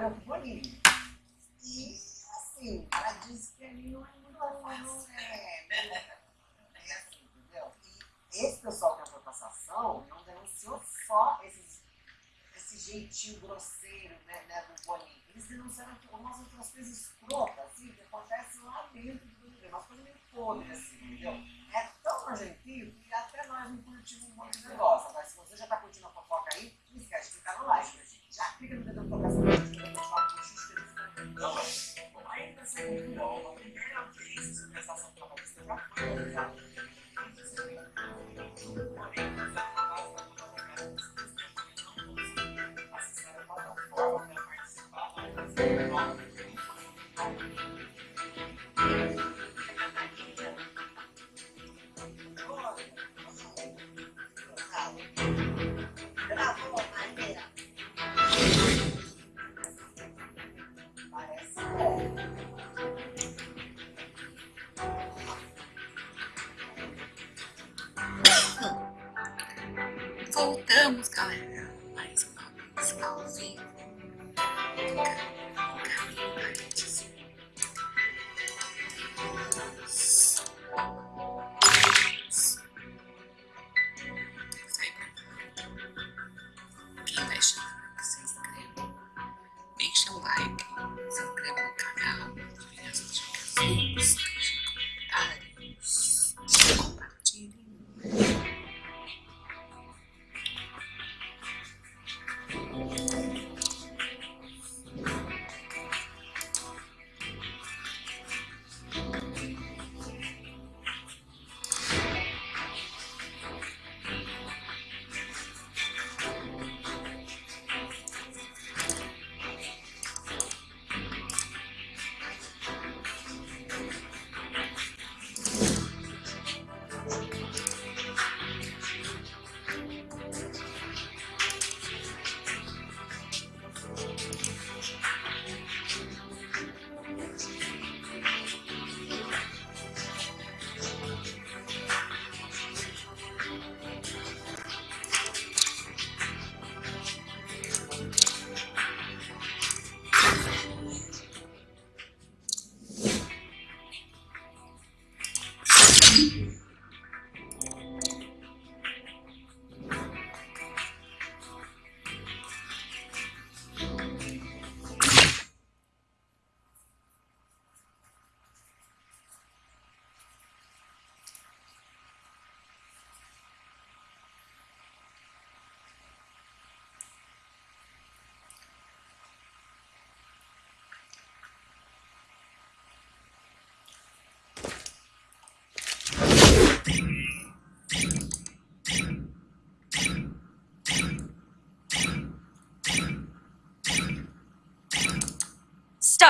trabalhou com. E, assim, ela disse que não é muito fácil. Né? É, é assim, entendeu? E esse pessoal que é a ação não denunciou só esses, esse jeitinho grosseiro né, né do bolinho. Eles denunciaram algumas outras coisas escrotas.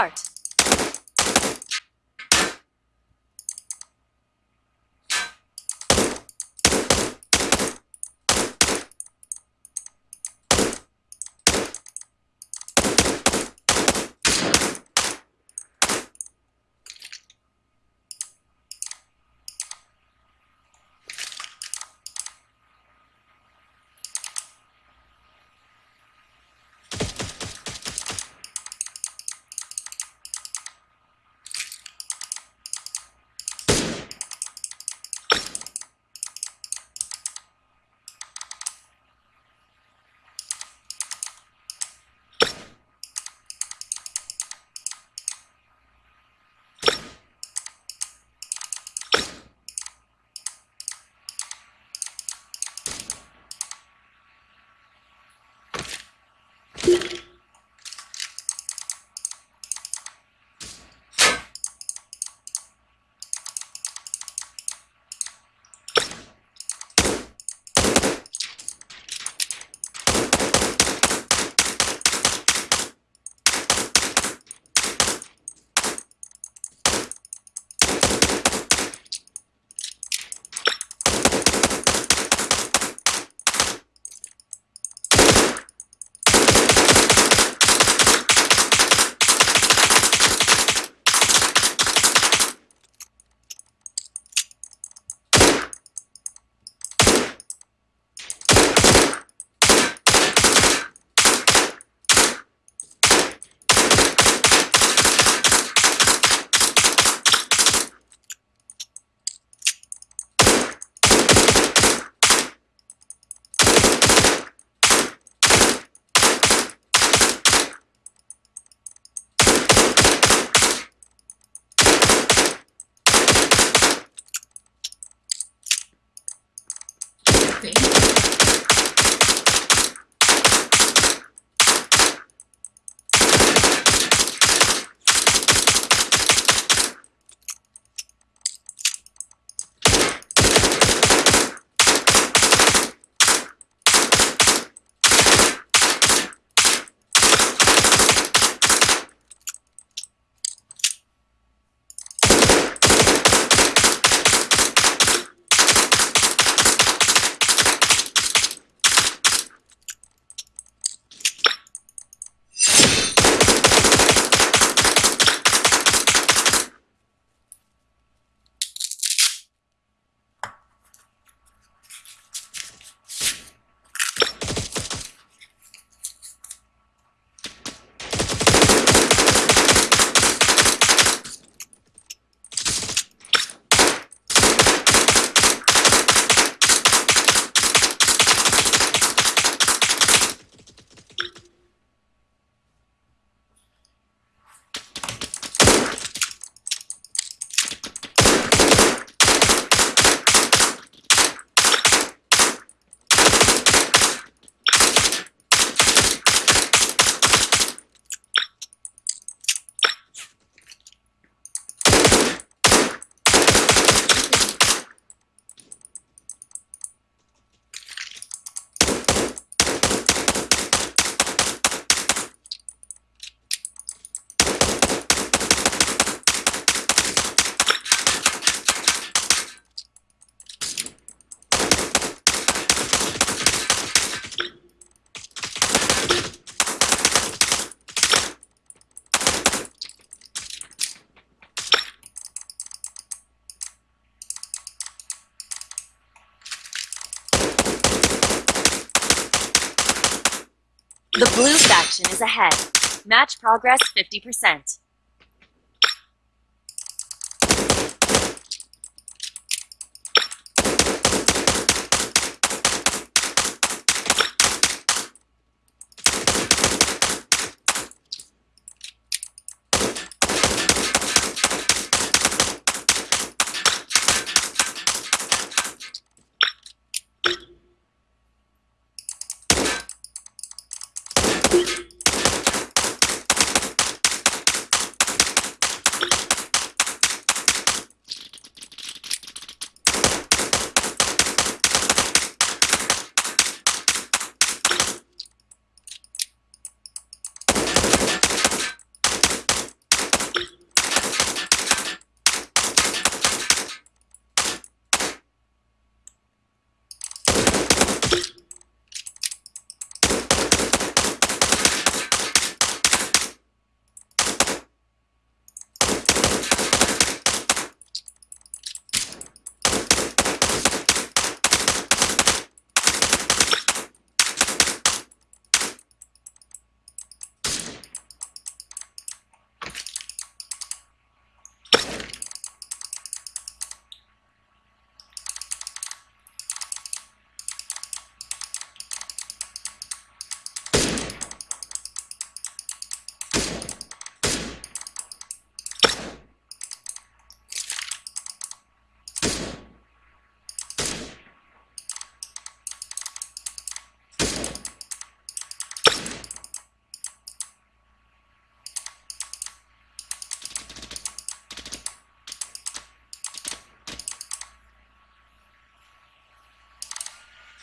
Start! Ahead. Match progress 50%.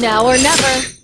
Now or never.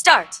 Start.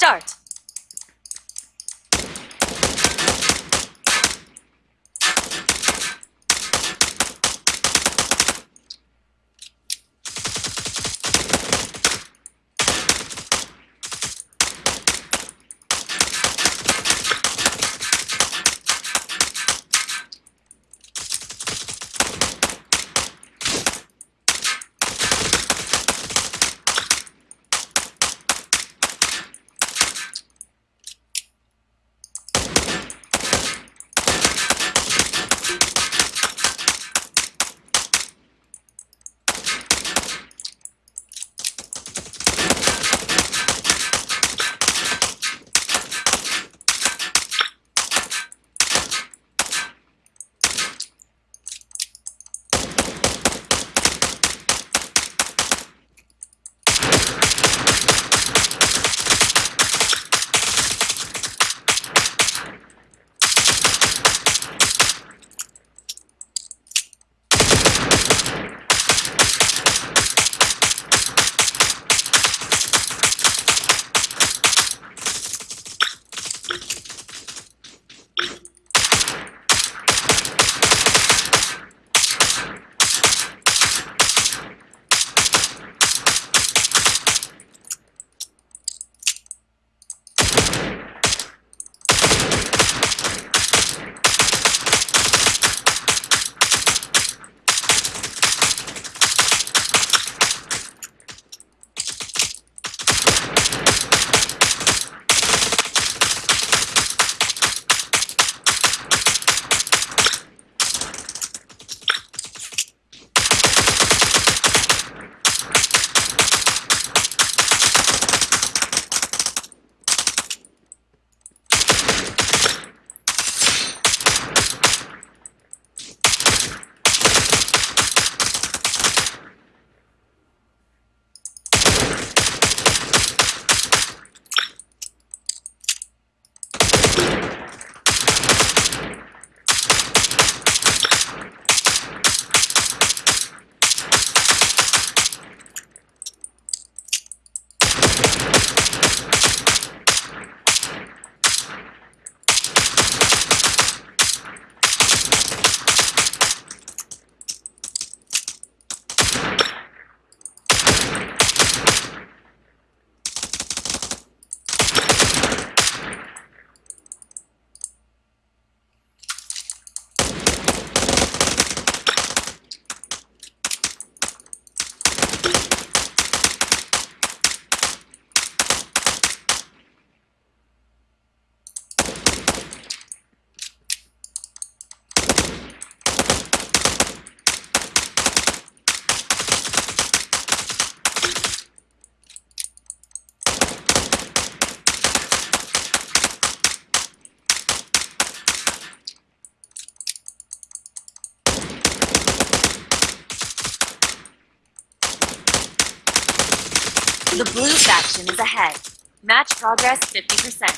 Start! Progress 50%.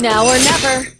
Now or never.